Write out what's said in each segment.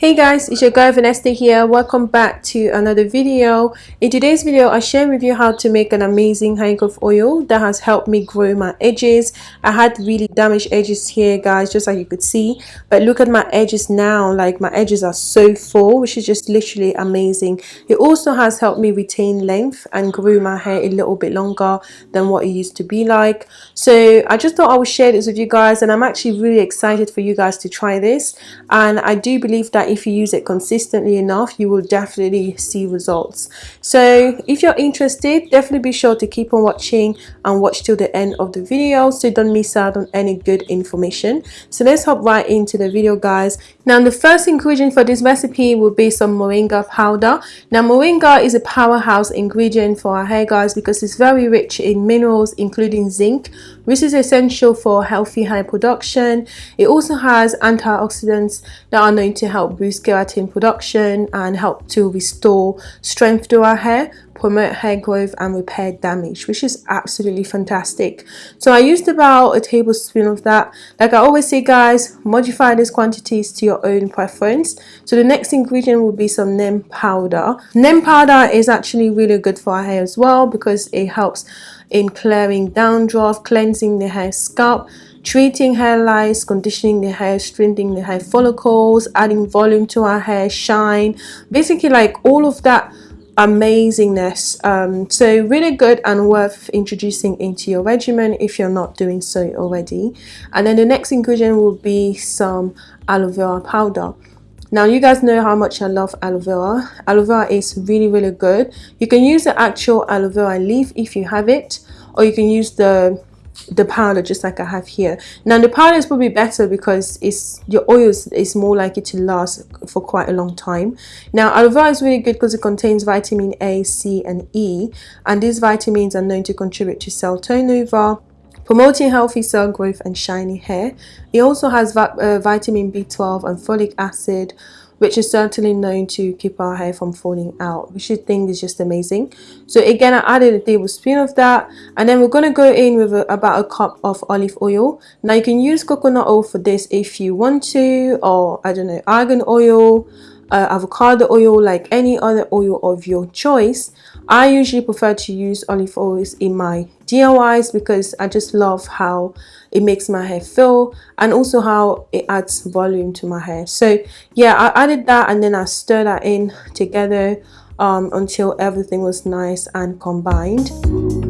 Hey guys, it's your girl Vanessa here. Welcome back to another video. In today's video, I share with you how to make an amazing hair growth oil that has helped me grow my edges. I had really damaged edges here guys, just like you could see. But look at my edges now, like my edges are so full, which is just literally amazing. It also has helped me retain length and grow my hair a little bit longer than what it used to be like. So I just thought I would share this with you guys and I'm actually really excited for you guys to try this. And I do believe that if you use it consistently enough you will definitely see results. So if you're interested definitely be sure to keep on watching and watch till the end of the video so you don't miss out on any good information. So let's hop right into the video guys. Now the first ingredient for this recipe will be some moringa powder. Now moringa is a powerhouse ingredient for our hair guys because it's very rich in minerals including zinc which is essential for healthy hair production. It also has antioxidants that are known to help boost keratin production and help to restore strength to our hair promote hair growth and repair damage which is absolutely fantastic. So I used about a tablespoon of that. Like I always say guys modify these quantities to your own preference. So the next ingredient will be some neem powder. Neem powder is actually really good for our hair as well because it helps in clearing dandruff cleansing the hair scalp treating hair lice, conditioning the hair, strengthening the hair follicles, adding volume to our hair, shine, basically like all of that amazingness. Um, so really good and worth introducing into your regimen if you're not doing so already. And then the next ingredient will be some aloe vera powder. Now you guys know how much I love aloe vera. Aloe vera is really really good. You can use the actual aloe vera leaf if you have it or you can use the the powder just like I have here. Now the powder is probably better because it's your oils is more likely to last for quite a long time. Now aloe vera is really good because it contains vitamin A C and E and these vitamins are known to contribute to cell turnover promoting healthy cell growth and shiny hair. It also has uh, vitamin B12 and folic acid which is certainly known to keep our hair from falling out which I think is just amazing. So again I added a tablespoon of that and then we're going to go in with a, about a cup of olive oil. Now you can use coconut oil for this if you want to or I don't know argan oil uh, avocado oil like any other oil of your choice. I usually prefer to use olive oils in my DIYs because I just love how it makes my hair feel and also how it adds volume to my hair. So yeah I added that and then I stir that in together um, until everything was nice and combined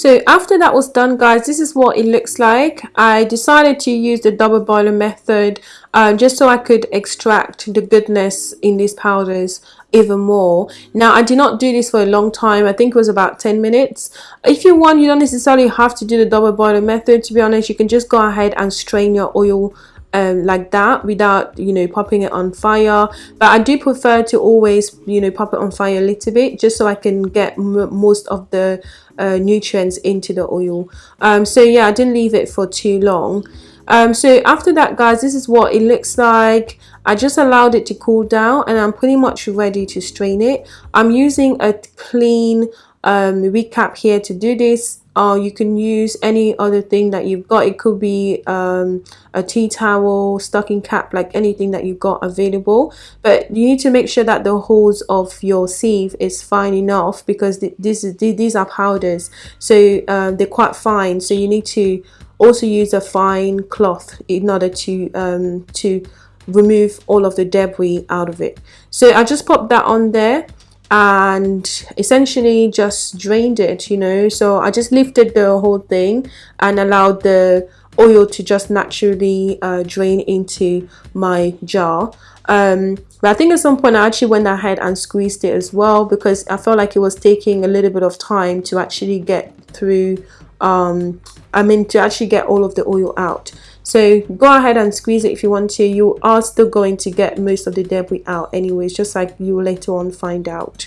so after that was done guys this is what it looks like. I decided to use the double boiler method um, just so I could extract the goodness in these powders even more. Now I did not do this for a long time. I think it was about 10 minutes. If you want you don't necessarily have to do the double boiler method to be honest. You can just go ahead and strain your oil um, like that without you know popping it on fire. But I do prefer to always you know pop it on fire a little bit just so I can get most of the uh, nutrients into the oil. Um, so yeah I didn't leave it for too long. Um, so after that guys this is what it looks like. I just allowed it to cool down and I'm pretty much ready to strain it. I'm using a clean um, recap here to do this or you can use any other thing that you've got. It could be um, a tea towel stocking cap like anything that you've got available. But you need to make sure that the holes of your sieve is fine enough because this is these are powders. So um, they're quite fine. So you need to also use a fine cloth in order to um, to remove all of the debris out of it. So I just popped that on there and essentially just drained it you know. So I just lifted the whole thing and allowed the oil to just naturally uh, drain into my jar. Um, but I think at some point I actually went ahead and squeezed it as well because I felt like it was taking a little bit of time to actually get through um, I mean to actually get all of the oil out so go ahead and squeeze it if you want to. You are still going to get most of the debris out anyways just like you will later on find out.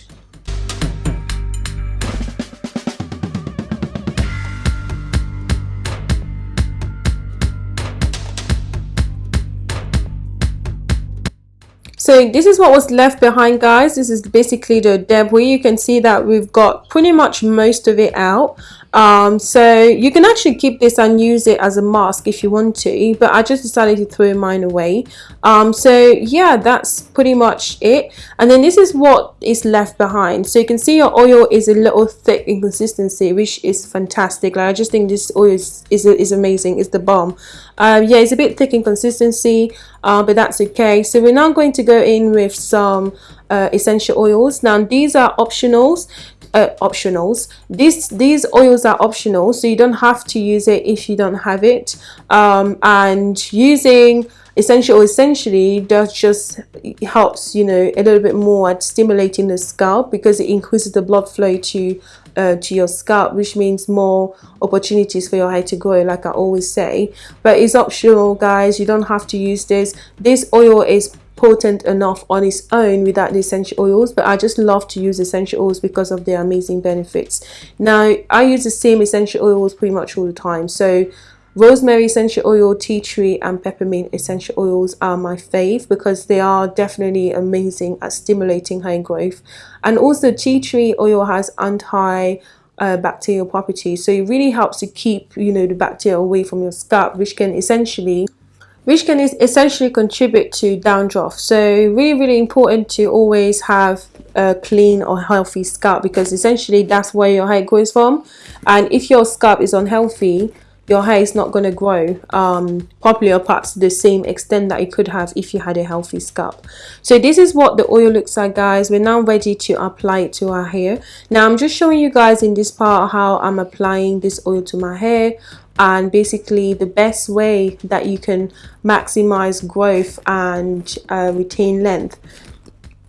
So this is what was left behind guys. This is basically the debris. You can see that we've got pretty much most of it out um, so you can actually keep this and use it as a mask if you want to but I just decided to throw mine away. Um, so yeah that's pretty much it. And then this is what is left behind. So you can see your oil is a little thick in consistency which is fantastic. Like I just think this oil is, is, is amazing. It's the bomb. Um, yeah it's a bit thick in consistency uh, but that's okay. So we're now going to go in with some uh, essential oils. Now these are optionals uh, optionals. These these oils are optional so you don't have to use it if you don't have it. Um, and using essential essentially does just helps you know a little bit more at stimulating the scalp because it increases the blood flow to uh, to your scalp which means more opportunities for your hair to grow like I always say. But it's optional guys. You don't have to use this. This oil is potent enough on its own without the essential oils but I just love to use essential oils because of their amazing benefits. Now I use the same essential oils pretty much all the time. So rosemary essential oil tea tree and peppermint essential oils are my fave because they are definitely amazing at stimulating hair growth. And also tea tree oil has anti uh, bacterial properties. So it really helps to keep you know the bacteria away from your scalp which can essentially which can essentially contribute to dandruff so really really important to always have a clean or healthy scalp because essentially that's where your hair grows from. And if your scalp is unhealthy your hair is not going to grow um, properly or perhaps the same extent that it could have if you had a healthy scalp. So this is what the oil looks like guys. We're now ready to apply it to our hair. Now I'm just showing you guys in this part how I'm applying this oil to my hair and basically the best way that you can maximize growth and uh, retain length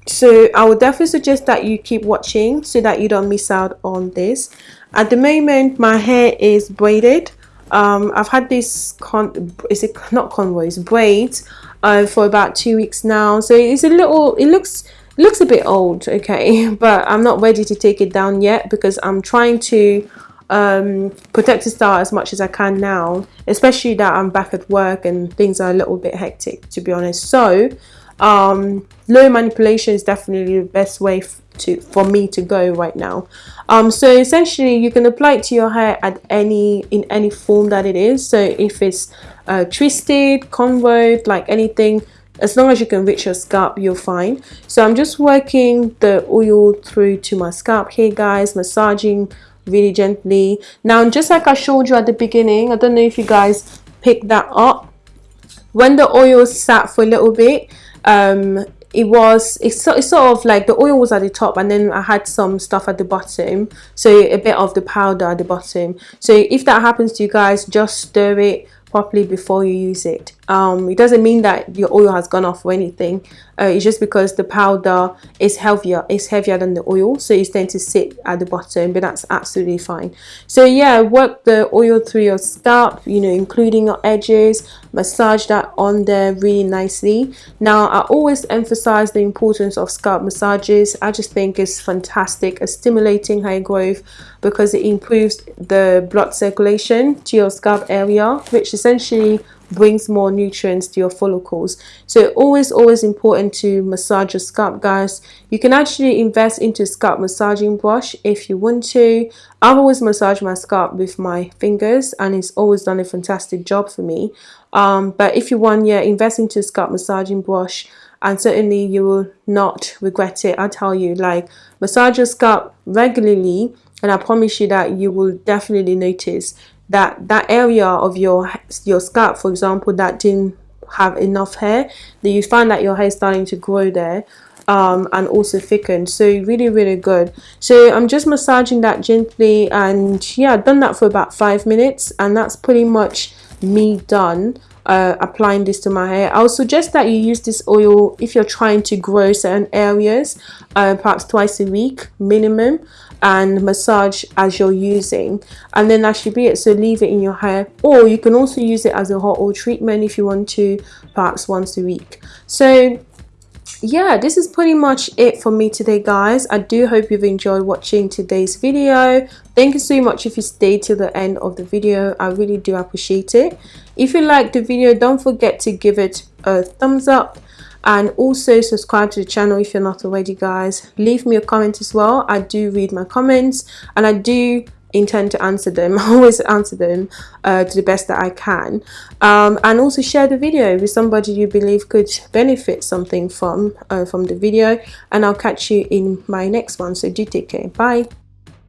so i would definitely suggest that you keep watching so that you don't miss out on this at the moment my hair is braided um, I've had this con is it not cornrows braids uh, for about two weeks now. So it's a little it looks looks a bit old okay? But I'm not ready to take it down yet because I'm trying to um, protect the style as much as I can now especially that I'm back at work and things are a little bit hectic to be honest. So um, low manipulation is definitely the best way to for me to go right now. Um so essentially you can apply it to your hair at any in any form that it is. So if it's uh, twisted cornrowed like anything as long as you can reach your scalp you're fine. So i'm just working the oil through to my scalp here guys massaging really gently. Now just like i showed you at the beginning i don't know if you guys picked that up. When the oil sat for a little bit um it was it's, sort of like the oil was at the top and then I had some stuff at the bottom. So a bit of the powder at the bottom. So if that happens to you guys just stir it properly before you use it um, it doesn't mean that your oil has gone off or anything. Uh, it's just because the powder is heavier it's heavier than the oil so it's tend to sit at the bottom but that's absolutely fine. So yeah work the oil through your scalp you know including your edges massage that on there really nicely. Now I always emphasize the importance of scalp massages. I just think it's fantastic at stimulating hair growth because it improves the blood circulation to your scalp area which essentially brings more nutrients to your follicles. So always always important to massage your scalp guys. You can actually invest into scalp massaging brush if you want to. I've always massaged my scalp with my fingers and it's always done a fantastic job for me. Um, but if you want yeah invest into scalp massaging brush and certainly you will not regret it. I tell you like massage your scalp regularly and I promise you that you will definitely notice that that area of your your scalp for example that didn't have enough hair that you find that your hair is starting to grow there um, and also thicken. So really really good. So I'm just massaging that gently and yeah I've done that for about five minutes and that's pretty much me done uh, applying this to my hair. I would suggest that you use this oil if you're trying to grow certain areas, uh, perhaps twice a week minimum and massage as you're using. And then that should be it. So leave it in your hair. Or you can also use it as a hot oil treatment if you want to perhaps once a week. So yeah this is pretty much it for me today guys. I do hope you've enjoyed watching today's video. Thank you so much if you stayed till the end of the video. I really do appreciate it. If you liked the video don't forget to give it a thumbs up and also subscribe to the channel if you're not already guys. Leave me a comment as well. I do read my comments and I do intend to answer them. I always answer them uh, to the best that I can. Um, and also share the video with somebody you believe could benefit something from uh, from the video. And I'll catch you in my next one. So do take care. Bye